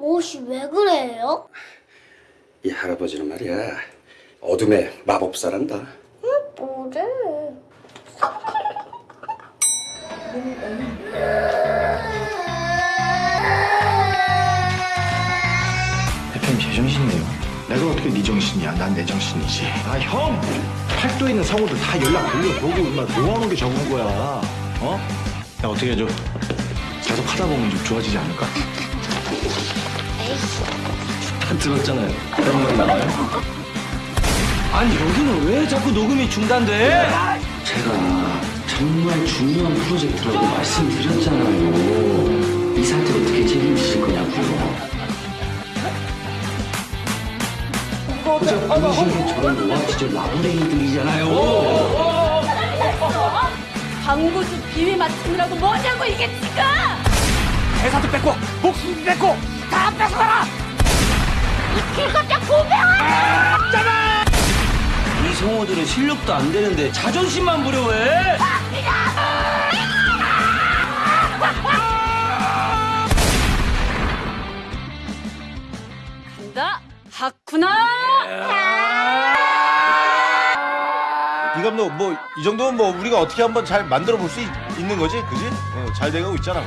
옷이 왜 그래요? 이 할아버지는 말이야 어둠의 마법사란다. 뭐래? 대표님 제 정신이에요. 내가 어떻게 네 정신이야? 난 내 정신이지. 아 형! 팔도에 있는 성우들 다 연락 돌려보고 얼마 모아놓은 게 적은 거야. 어? 야 어떻게 해줘? 계속 하다 보면 좀 좋아지지 않을까? 다 들었잖아요. 그런 말 나와요? 아니 여기는 왜 자꾸 녹음이 중단돼? 제가 정말 중요한 프로젝트라고 말씀드렸잖아요. 이 사태 어떻게 책임지실 거냐고요. 분신이 저런 노아 시절 마구랭이들이잖아요. 광고주 비위 맞추느라고 뭐냐고 이게 지금! 회사도 뺏고 목숨도 뺏고 다 뺏어가라! 길겁적 고병아! 이 성우들은 실력도 안 되는데 자존심만 부려 왜? 간다 하쿠나! 이 감독 뭐 이 정도면 뭐 우리가 어떻게 한번 잘 만들어 볼 수 있는 거지, 그지? 어, 잘 돼가고 있잖아.